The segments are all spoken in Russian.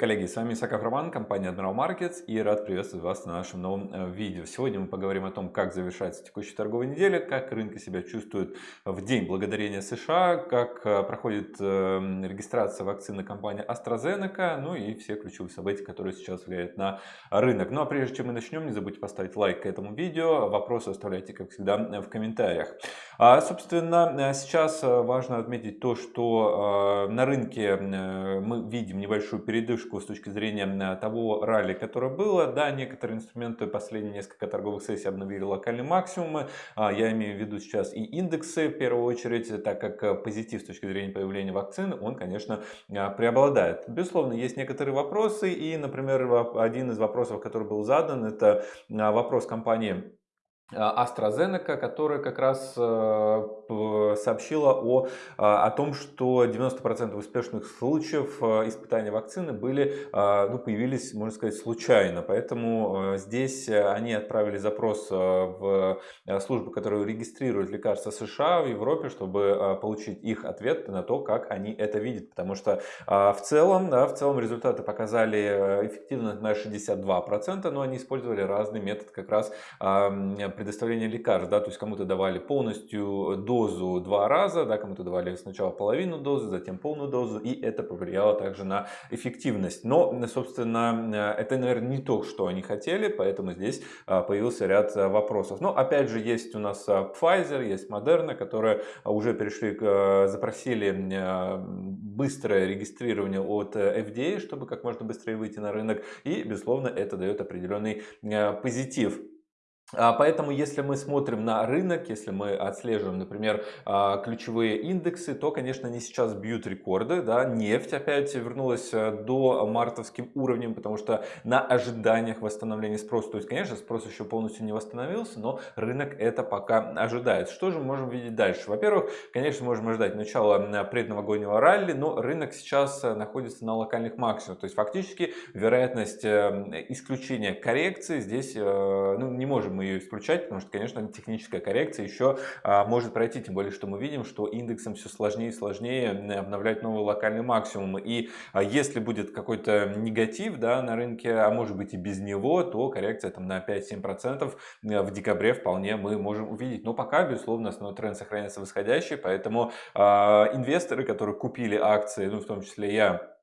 Коллеги! С вами Исаков Роман, компания Admiral Markets и рад приветствовать вас на нашем новом э, видео. Сегодня мы поговорим о том, как завершается текущая торговая неделя, как рынки себя чувствуют в день благодарения США, как э, проходит э, регистрация вакцины компании AstraZeneca, ну и все ключевые события, которые сейчас влияют на рынок. Ну а прежде чем мы начнем, не забудьте поставить лайк к этому видео, вопросы оставляйте, как всегда, в комментариях. А, собственно, сейчас важно отметить то, что на рынке мы видим небольшую передышку с точки зрения э, того ралли, которое было. Да, некоторые инструменты последние несколько торговых сессий обновили локальные максимумы. А, я имею в виду сейчас и индексы в первую очередь, так как э, позитив с точки зрения появления вакцины, он, конечно, э, преобладает. Безусловно, есть некоторые вопросы. И, например, один из вопросов, который был задан, это вопрос компании AstraZeneca, которая как раз сообщила о, а, о том, что 90% успешных случаев а, испытания вакцины были, а, ну, появились, можно сказать, случайно. Поэтому здесь они отправили запрос в службу, которая регистрирует лекарства США в Европе, чтобы получить их ответ на то, как они это видят. Потому что в целом, да, в целом результаты показали эффективность на 62%, но они использовали разный метод как раз предоставления лекарств. Да, то есть кому-то давали полностью до дозу два раза, да, кому-то давали сначала половину дозы, затем полную дозу, и это повлияло также на эффективность. Но, собственно, это, наверное, не то, что они хотели, поэтому здесь а, появился ряд а, вопросов. Но, опять же, есть у нас Pfizer, есть Moderna, которые уже перешли, запросили быстрое регистрирование от FDA, чтобы как можно быстрее выйти на рынок, и, безусловно, это дает определенный позитив. А, поэтому, если мы смотрим на рынок, если мы отслеживаем, например, а, ключевые индексы, то, конечно, они сейчас бьют рекорды. Да? Нефть опять вернулась э, до мартовским уровнем, потому что на ожиданиях восстановления спроса, то есть, конечно, спрос еще полностью не восстановился, но рынок это пока ожидает. Что же мы можем видеть дальше? Во-первых, конечно, можем ожидать начала предновогоднего ралли, но рынок сейчас э, находится на локальных максимумах. То есть, фактически, вероятность эм, исключения коррекции здесь э, ну, не можем мы ее исключать, потому что, конечно, техническая коррекция еще а, может пройти, тем более, что мы видим, что индексом все сложнее и сложнее обновлять новые локальные максимумы. И а, если будет какой-то негатив да, на рынке, а может быть и без него, то коррекция там, на 5-7% э, в декабре вполне мы можем увидеть. Но пока, безусловно, основной тренд сохраняется восходящий, поэтому э, инвесторы, которые купили акции, ну в том числе я,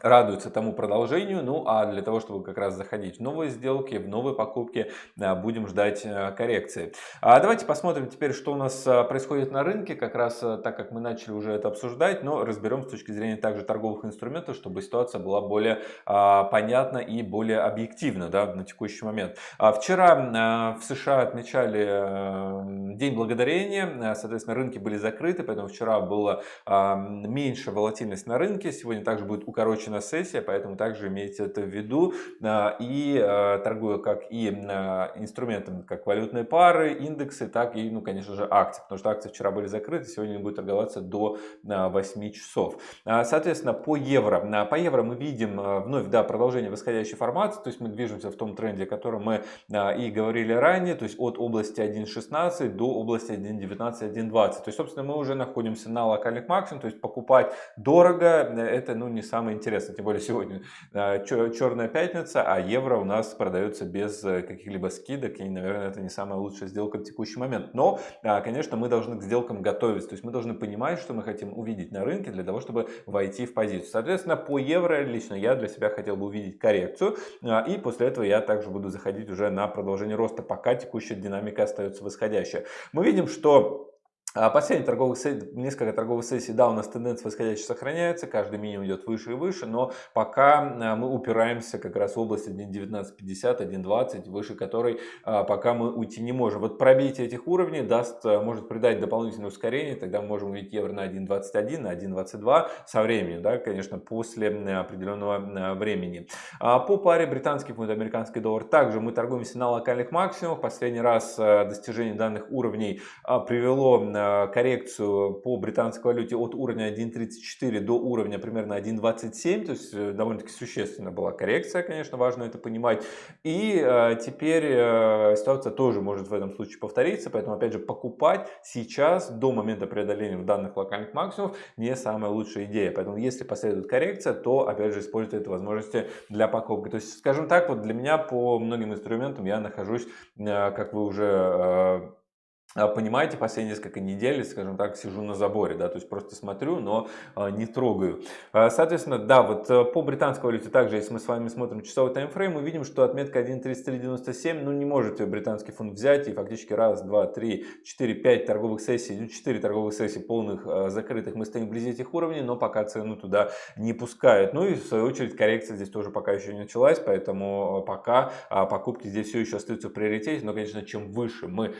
радуются тому продолжению. Ну а для того, чтобы как раз заходить в новые сделки, в новые покупки, будем ждать э, коррекции. А давайте посмотрим теперь, что у нас э, происходит на рынке, как раз э, так как мы начали уже это обсуждать, но разберем с точки зрения также торговых инструментов, чтобы ситуация была более а, понятна и более объективна да, на текущий момент. А вчера в США отмечали День Благодарения, соответственно, рынки были закрыты, поэтому вчера была меньше волатильность на рынке, сегодня также будет укорочена закончена сессия, поэтому также имейте это в виду. А, и а, торгую как и а, инструментами, как валютные пары, индексы, так и, ну, конечно же, акции. Потому что акции вчера были закрыты, сегодня они будут торговаться до 8 часов. Соответственно, по евро. По евро мы видим вновь да, продолжение восходящей формации, то есть мы движемся в том тренде, о котором мы и говорили ранее, то есть от области 1.16 до области 1.19, 1.20. То есть, собственно, мы уже находимся на локальных максимумах, то есть покупать дорого, это ну, не самое интересное интересно, тем более сегодня а, черная пятница, а евро у нас продается без э, каких-либо скидок, и, наверное, это не самая лучшая сделка в текущий момент. Но, а, конечно, мы должны к сделкам готовиться, то есть мы должны понимать, что мы хотим увидеть на рынке для того, чтобы войти в позицию. Соответственно, по евро лично я для себя хотел бы увидеть коррекцию, а, и после этого я также буду заходить уже на продолжение роста, пока текущая динамика остается восходящая. Мы видим, что а последние торговые сессии, несколько торговых сессий, да, у нас тенденция восходящая сохраняется, каждый минимум идет выше и выше, но пока а, мы упираемся как раз в область 1.1950, 1.20, выше которой а, пока мы уйти не можем. Вот пробитие этих уровней даст, может придать дополнительное ускорение, тогда мы можем увидеть евро на 1.21, на 1.22 со временем, да, конечно, после определенного времени. По паре британский фунт, американский доллар также мы торгуемся на локальных максимумах. Последний раз достижение данных уровней привело коррекцию по британской валюте от уровня 1.34 до уровня примерно 1.27, то есть довольно-таки существенно была коррекция, конечно, важно это понимать. И теперь ситуация тоже может в этом случае повториться, поэтому опять же покупать сейчас до момента преодоления данных локальных максимумов не самая лучшая идея. Поэтому если последует коррекция, то опять же используйте эту возможности для покупки. То есть, скажем так, вот для меня по многим инструментам я нахожусь, э, как вы уже э, понимаете, последние несколько недель, скажем так, сижу на заборе, да, то есть просто смотрю, но а, не трогаю. А, соответственно, да, вот э, по британской валюте также, если мы с вами смотрим часовой таймфрейм, мы видим, что отметка 1.3397, ну, не может британский фунт взять, и фактически раз, два, три, четыре, пять торговых сессий, ну, четыре торговых сессии полных закрытых, мы стоим вблизи этих уровней, но пока цену туда не пускают. Ну и в свою очередь коррекция здесь тоже пока еще не началась, поэтому пока покупки здесь все еще остаются в приоритете, но, конечно, чем выше мы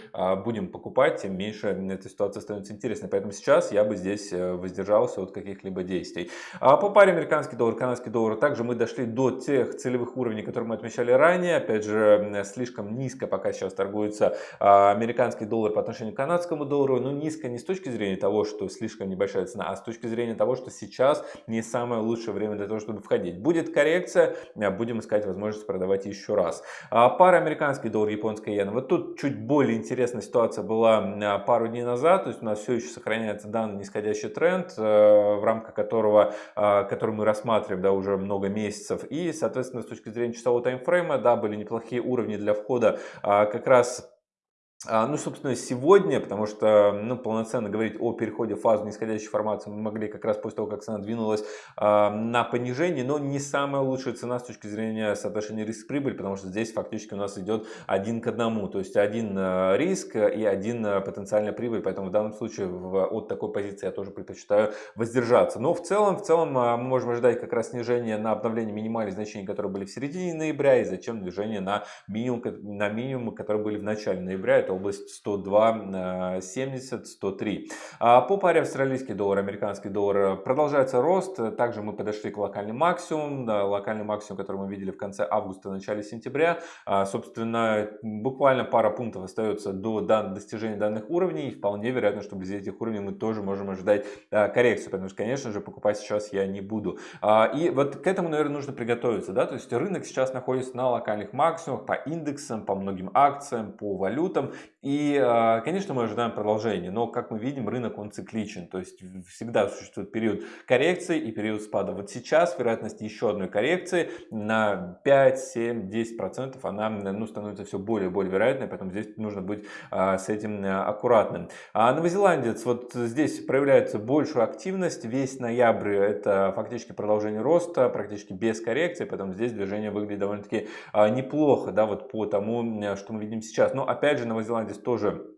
будем покупать, тем меньше эта ситуация становится интересной. Поэтому сейчас я бы здесь э, воздержался от каких-либо действий. А по паре американский доллар, канадский доллар, также мы дошли до тех целевых уровней, которые мы отмечали ранее. Опять же, слишком низко пока сейчас торгуется а, американский доллар по отношению к канадскому доллару. Но низко не с точки зрения того, что слишком небольшая цена, а с точки зрения того, что сейчас не самое лучшее время для того, чтобы входить. Будет коррекция, а, будем искать возможность продавать еще раз. А, пара американский доллар, японская иена. Вот тут чуть более интересная ситуация была пару дней назад, то есть у нас все еще сохраняется данный нисходящий тренд, э, в рамках которого, э, который мы рассматриваем да, уже много месяцев. И, соответственно, с точки зрения часового таймфрейма, да, были неплохие уровни для входа а, как раз а, ну, собственно, сегодня, потому что ну, полноценно говорить о переходе в фазу нисходящей формации мы могли как раз после того, как цена двинулась э, на понижение, но не самая лучшая цена с точки зрения соотношения риск-прибыль, потому что здесь фактически у нас идет один к одному, то есть один э, риск и один потенциальная прибыль, поэтому в данном случае в, от такой позиции я тоже предпочитаю воздержаться. Но в целом, в целом мы можем ожидать как раз снижение на обновление минимальных значений, которые были в середине ноября, и зачем движение на минимум, на минимум, которые были в начале ноября, это область 102, 70, 103. По паре австралийский доллар, американский доллар продолжается рост. Также мы подошли к локальному максимуму, да, локальный максимум, который мы видели в конце августа, начале сентября. А, собственно, буквально пара пунктов остается до достижения данных уровней. И вполне вероятно, что вблизи этих уровней мы тоже можем ожидать а, коррекцию, потому что, конечно же, покупать сейчас я не буду. А, и вот к этому, наверное, нужно приготовиться. Да? То есть рынок сейчас находится на локальных максимумах по индексам, по многим акциям, по валютам. И, а, конечно, мы ожидаем продолжения, но, как мы видим, рынок он цикличен, то есть всегда существует период коррекции и период спада. Вот сейчас вероятность еще одной коррекции на 5, 7, 10 процентов, она ну, становится все более и более вероятной, поэтому здесь нужно быть а, с этим а, аккуратным. А новозеландец, вот здесь проявляется большую активность, весь ноябрь это фактически продолжение роста, практически без коррекции, поэтому здесь движение выглядит довольно-таки неплохо, да, вот по тому, что мы видим сейчас. Но опять же, новозеландец здесь тоже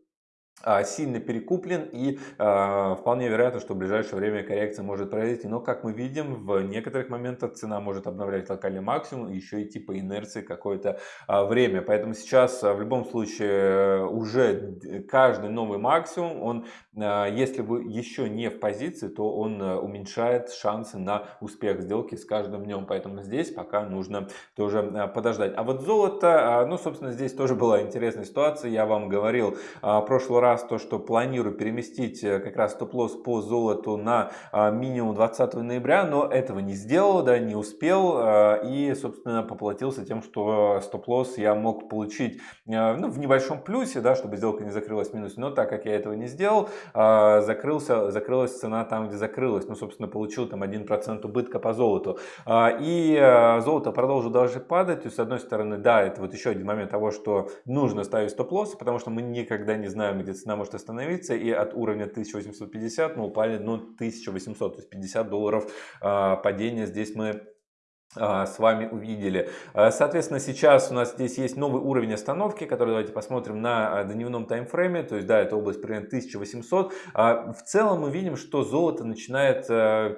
сильно перекуплен и э, вполне вероятно, что в ближайшее время коррекция может произойти. Но как мы видим, в некоторых моментах цена может обновлять локальный максимум и еще идти по инерции какое-то э, время. Поэтому сейчас в любом случае уже каждый новый максимум, он, э, если вы еще не в позиции, то он уменьшает шансы на успех сделки с каждым днем. Поэтому здесь пока нужно тоже э, подождать. А вот золото, э, ну собственно здесь тоже была интересная ситуация. Я вам говорил э, в прошлый раз то, что планирую переместить э, как раз стоп-лосс по золоту на а, минимум 20 ноября, но этого не сделал, да, не успел а, и, собственно, поплатился тем, что стоп-лосс я мог получить э, ну, в небольшом плюсе, да, чтобы сделка не закрылась в минус, но так как я этого не сделал, а, закрылся, закрылась цена там, где закрылась, ну, собственно, получил там 1% убытка по золоту. И э, золото продолжило даже падать, есть, с одной стороны, да, это вот еще один момент того, что нужно ставить стоп-лосс, потому что мы никогда не знаем, где цена может остановиться, и от уровня 1850 мы упали ну, 1800, то есть 50 долларов э, падения. Здесь мы а, с вами увидели. А, соответственно, сейчас у нас здесь есть новый уровень остановки, который давайте посмотрим на дневном таймфрейме. То есть, да, это область примерно 1800. В целом мы видим, что золото начинает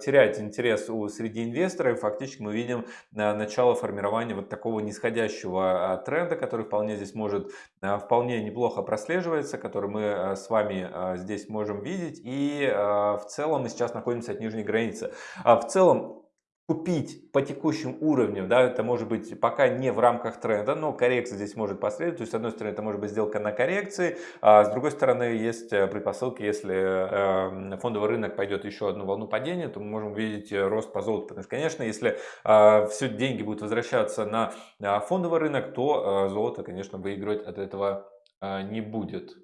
терять интерес у среди инвесторов. Фактически мы видим начало формирования вот такого нисходящего тренда, который вполне здесь может вполне неплохо прослеживается, который мы с вами здесь можем видеть. И в целом мы сейчас находимся от нижней границы. В целом купить по текущим уровням, да, это может быть пока не в рамках тренда, но коррекция здесь может последовать, то есть с одной стороны это может быть сделка на коррекции, а с другой стороны есть э, предпосылки, если э, фондовый рынок пойдет еще одну волну падения, то мы можем увидеть э, рост по золоту, потому что, конечно, если все деньги будут возвращаться на фондовый рынок, то золото, конечно, выигрывать от этого не будет.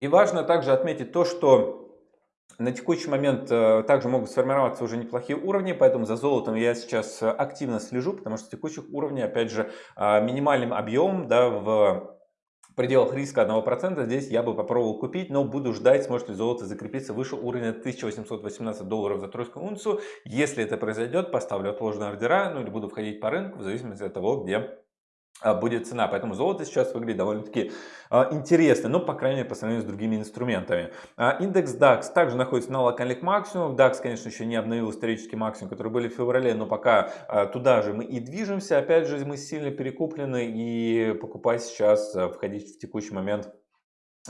И важно также отметить то, что на текущий момент э, также могут сформироваться уже неплохие уровни, поэтому за золотом я сейчас активно слежу, потому что текущих уровней, опять же, а, минимальным объемом да, в пределах риска 1%, здесь я бы попробовал купить, но буду ждать, сможет ли золото закрепиться выше уровня 1818 долларов за тройскую унцию. Если это произойдет, поставлю отложенные ордера, ну или буду входить по рынку, в зависимости от того, где будет цена. Поэтому золото сейчас выглядит довольно-таки а, интересно, но, по крайней мере, по сравнению с другими инструментами. А, индекс DAX также находится на локальных максимумах. DAX, конечно, еще не обновил исторический максимум, который были в феврале, но пока туда же мы и движемся. Опять же, мы сильно перекуплены и покупать сейчас, входить в текущий момент а,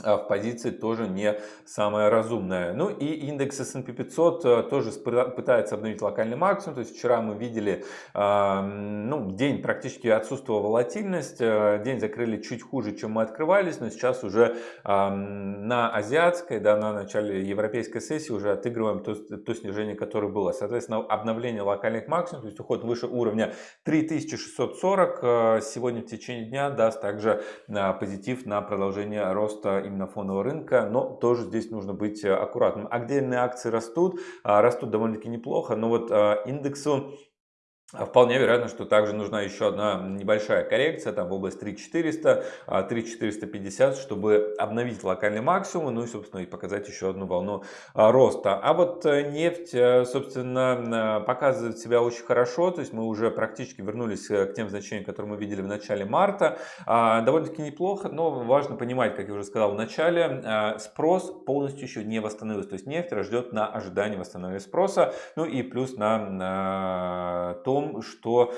в позиции тоже не самая разумная. Ну и индекс S&P 500 э, тоже пытается обновить локальный максимум. То есть вчера мы видели, ну, день практически отсутствовала волатильность. Э, день закрыли чуть хуже, чем мы открывались, но сейчас уже на азиатской, да, на начале европейской сессии уже отыгрываем то, то снижение, которое было. Соответственно, обновление локальных максимумов, то есть уход выше уровня 3640 э, сегодня в течение дня даст также позитив на продолжение роста именно фонового рынка, но тоже здесь нужно быть э, аккуратным. Отдельные акции растут, а, растут довольно-таки неплохо, но вот э, индексу а вполне вероятно, что также нужна еще одна небольшая коррекция, там в область 3400, 3450, а, чтобы обновить локальный максимум, ну и, собственно, и показать еще одну волну а, роста. А вот э, нефть, э, собственно, показывает себя очень хорошо, то есть мы уже практически вернулись э, к тем значениям, которые мы видели в начале марта. Довольно-таки неплохо, но важно понимать, как я уже сказал в начале, спрос полностью еще не восстановился, то есть нефть ждет на ожидание восстановления спроса, ну и плюс на то, том, что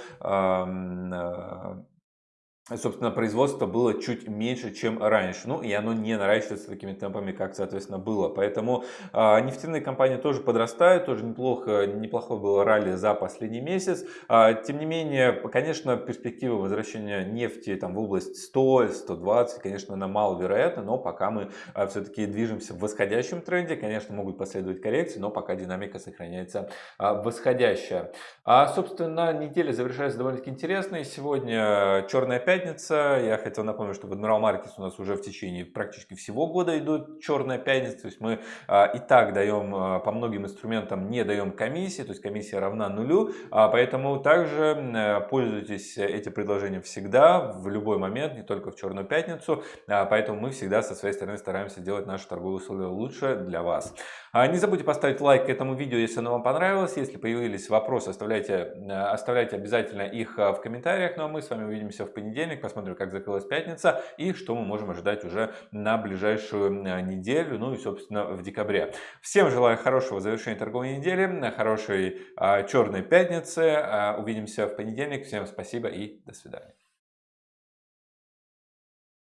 собственно, производство было чуть меньше, чем раньше. Ну, и оно не наращивается такими темпами, как, соответственно, было. Поэтому а, нефтяные компании тоже подрастают, тоже неплохо, неплохое было ралли за последний месяц. А, тем не менее, конечно, перспективы возвращения нефти там, в область 100-120, конечно, она маловероятна, но пока мы а, все-таки движемся в восходящем тренде, конечно, могут последовать коррекции, но пока динамика сохраняется а, восходящая. А, собственно, неделя завершается довольно-таки интересной. Сегодня черная пятница пятница. Я хотел напомнить, что в Admiral Markets у нас уже в течение практически всего года идут черная пятница. То есть мы а, и так даем а, по многим инструментам не даем комиссии, то есть комиссия равна нулю. А, поэтому также а, пользуйтесь этим предложением всегда, в любой момент, не только в черную пятницу. А, поэтому мы всегда со своей стороны стараемся делать наши торговые условия лучше для вас. А, не забудьте поставить лайк этому видео, если оно вам понравилось. Если появились вопросы, оставляйте, оставляйте обязательно их в комментариях. Ну а мы с вами увидимся в понедельник понедельник, посмотрим, как закрылась пятница и что мы можем ожидать уже на ближайшую неделю, ну и, собственно, в декабре. Всем желаю хорошего завершения торговой недели, хорошей а, черной пятницы. А, увидимся в понедельник. Всем спасибо и до свидания.